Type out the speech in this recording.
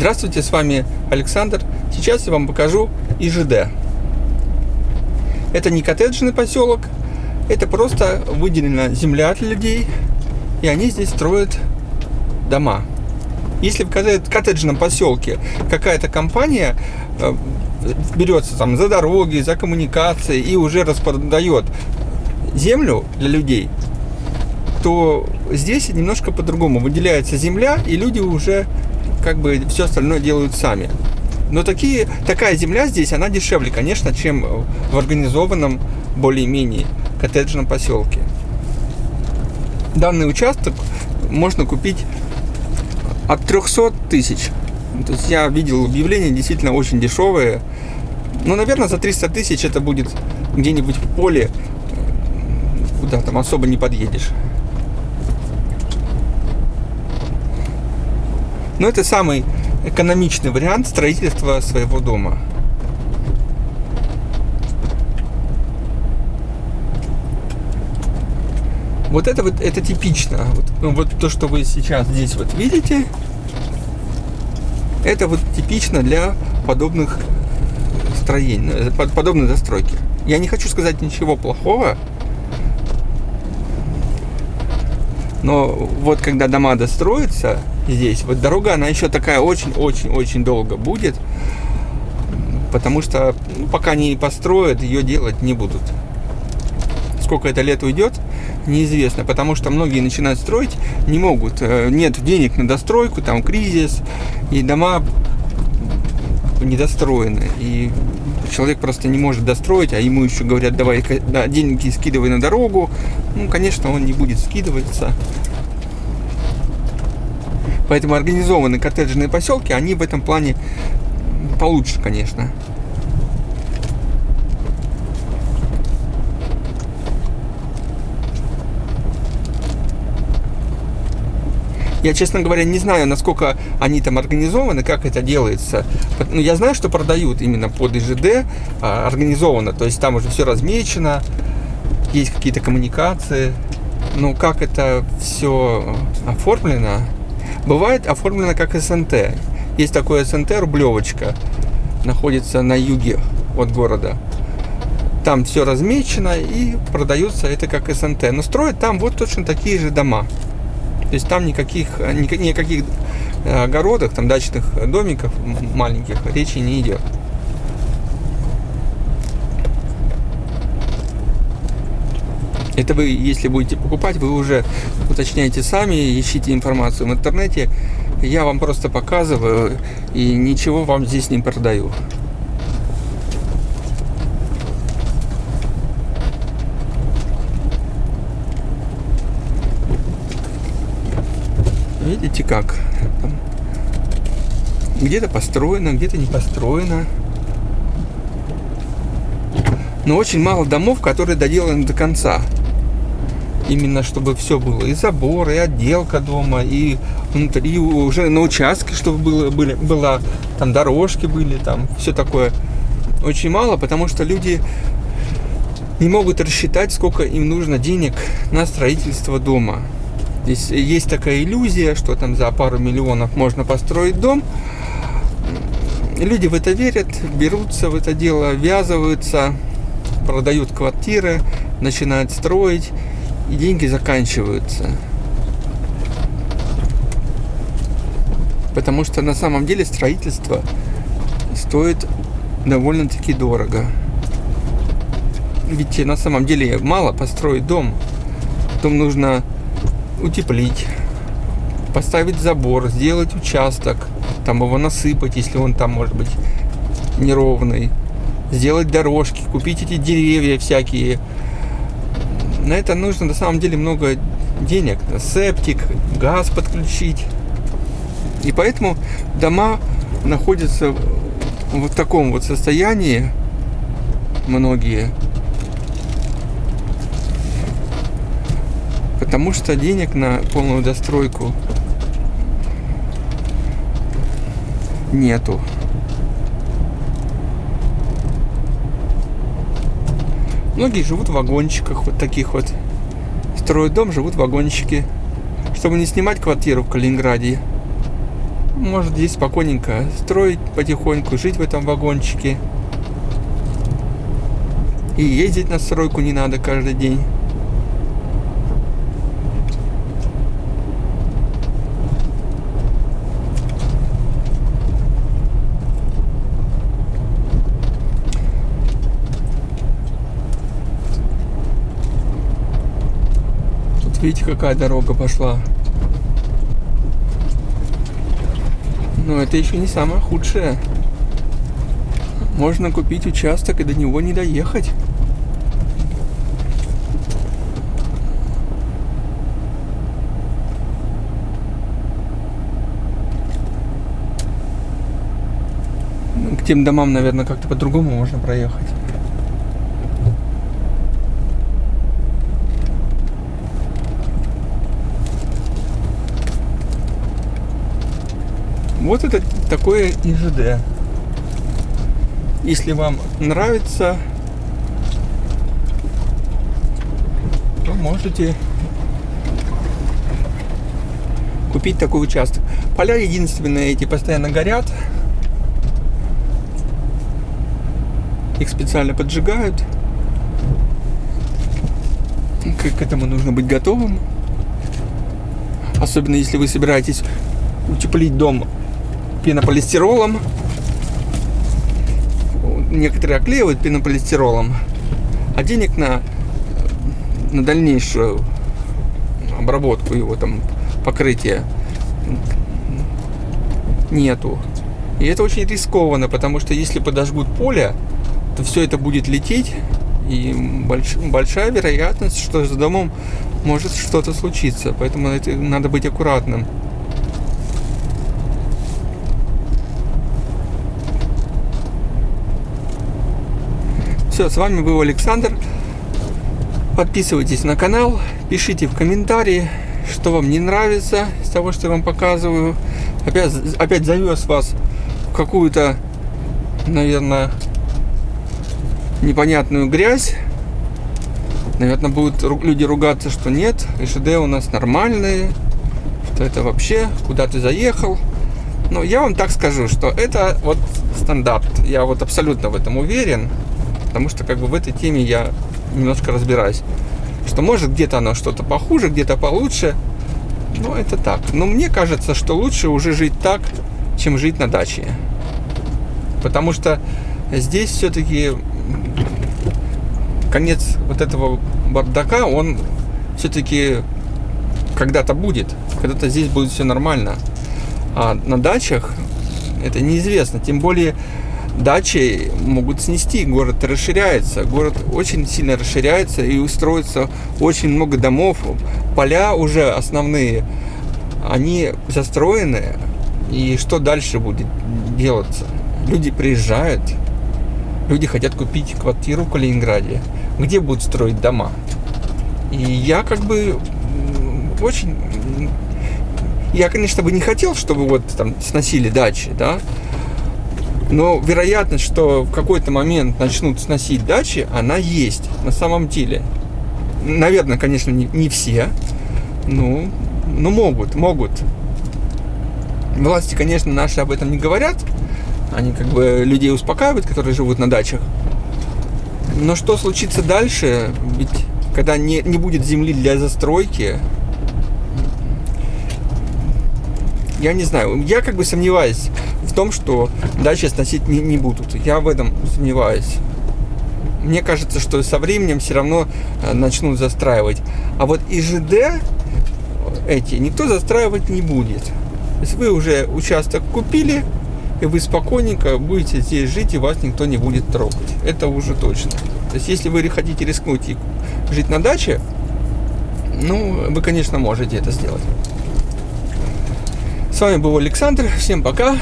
Здравствуйте, с вами Александр. Сейчас я вам покажу ИЖД. Это не коттеджный поселок, это просто выделена земля для людей, и они здесь строят дома. Если в коттеджном поселке какая-то компания э, берется там за дороги, за коммуникации и уже распродает землю для людей, то здесь немножко по-другому. Выделяется земля, и люди уже как бы все остальное делают сами. Но такие, такая земля здесь, она дешевле, конечно, чем в организованном более-менее коттеджном поселке. Данный участок можно купить от 300 тысяч. То есть я видел объявления действительно очень дешевые. Ну, наверное, за 300 тысяч это будет где-нибудь в поле, куда там особо не подъедешь. Но это самый экономичный вариант строительства своего дома. Вот это вот это типично. Вот, ну, вот то, что вы сейчас здесь вот видите, это вот типично для подобных строений, э, подобной застройки. Я не хочу сказать ничего плохого, но вот когда дома достроятся, здесь. Вот дорога, она еще такая очень-очень-очень долго будет, потому что ну, пока не построят, ее делать не будут. Сколько это лет уйдет, неизвестно, потому что многие начинают строить, не могут, э, нет денег на достройку, там кризис, и дома недостроены, и человек просто не может достроить, а ему еще говорят, давай да, деньги скидывай на дорогу, ну, конечно, он не будет скидываться, Поэтому организованные коттеджные поселки, они в этом плане получше, конечно. Я, честно говоря, не знаю, насколько они там организованы, как это делается. Но ну, я знаю, что продают именно под ИЖД а, организованно. То есть там уже все размечено, есть какие-то коммуникации. Но как это все оформлено, Бывает оформлено как СНТ. Есть такое СНТ Рублевочка, находится на юге от города. Там все размечено и продается это как СНТ. Но строят там вот точно такие же дома. То есть там никаких, никаких э, огородах, там дачных домиков маленьких речи не идет. Это вы, если будете покупать, вы уже уточняете сами, ищите информацию в интернете. Я вам просто показываю и ничего вам здесь не продаю. Видите как? Где-то построено, где-то не построено. Но очень мало домов, которые доделаны до конца именно чтобы все было, и забор, и отделка дома, и внутри уже на участке, чтобы было, были, была, там дорожки были, там все такое. Очень мало, потому что люди не могут рассчитать, сколько им нужно денег на строительство дома. Здесь есть такая иллюзия, что там за пару миллионов можно построить дом. Люди в это верят, берутся в это дело, ввязываются, продают квартиры, начинают строить и деньги заканчиваются. Потому что на самом деле строительство стоит довольно-таки дорого. Ведь на самом деле мало построить дом. Дом нужно утеплить, поставить забор, сделать участок, там его насыпать, если он там может быть неровный, сделать дорожки, купить эти деревья всякие, на это нужно на самом деле много денег. Септик, газ подключить. И поэтому дома находятся в таком вот состоянии, многие, потому что денег на полную достройку нету. Многие живут в вагончиках вот таких вот. Строят дом, живут в вагончике. Чтобы не снимать квартиру в Калининграде. может здесь спокойненько строить потихоньку, жить в этом вагончике. И ездить на стройку не надо каждый день. Видите, какая дорога пошла. Но это еще не самое худшее. Можно купить участок и до него не доехать. Ну, к тем домам, наверное, как-то по-другому можно проехать. Вот это такое ИЖД. Если вам нравится, то можете купить такой участок. Поля единственные эти постоянно горят. Их специально поджигают. К, этому нужно быть готовым. Особенно если вы собираетесь утеплить дом пенополистиролом. Некоторые оклеивают пенополистиролом, а денег на, на дальнейшую обработку его там покрытия нету. И это очень рискованно, потому что если подожгут поле, то все это будет лететь, и больш, большая вероятность, что с домом может что-то случиться. Поэтому это, надо быть аккуратным. Все, с вами был Александр. Подписывайтесь на канал, пишите в комментарии, что вам не нравится из того, что я вам показываю. Опять, опять завез вас в какую-то, наверное, непонятную грязь. Наверное, будут люди ругаться, что нет, ИШД у нас нормальные, что это вообще, куда ты заехал. Но я вам так скажу, что это вот стандарт. Я вот абсолютно в этом уверен потому что как бы в этой теме я немножко разбираюсь. Что может где-то оно что-то похуже, где-то получше. Но это так. Но мне кажется, что лучше уже жить так, чем жить на даче. Потому что здесь все-таки конец вот этого бардака, он все-таки когда-то будет. Когда-то здесь будет все нормально. А на дачах это неизвестно. Тем более дачи могут снести, город расширяется, город очень сильно расширяется и устроится очень много домов, поля уже основные, они застроены, и что дальше будет делаться? Люди приезжают, люди хотят купить квартиру в Калининграде, где будут строить дома. И я как бы очень... Я, конечно, бы не хотел, чтобы вот там сносили дачи, да, но вероятность, что в какой-то момент начнут сносить дачи, она есть на самом деле. Наверное, конечно, не, не все. Ну, ну, могут, могут. Власти, конечно, наши об этом не говорят. Они как бы людей успокаивают, которые живут на дачах. Но что случится дальше? Ведь когда не, не будет земли для застройки, я не знаю. Я как бы сомневаюсь в том, что дачи сносить не, не будут. Я в этом сомневаюсь. Мне кажется, что со временем все равно э, начнут застраивать. А вот ИЖД эти никто застраивать не будет. То есть вы уже участок купили, и вы спокойненько будете здесь жить, и вас никто не будет трогать. Это уже точно. То есть если вы хотите рискнуть и жить на даче, ну, вы, конечно, можете это сделать. С вами был Александр. Всем пока.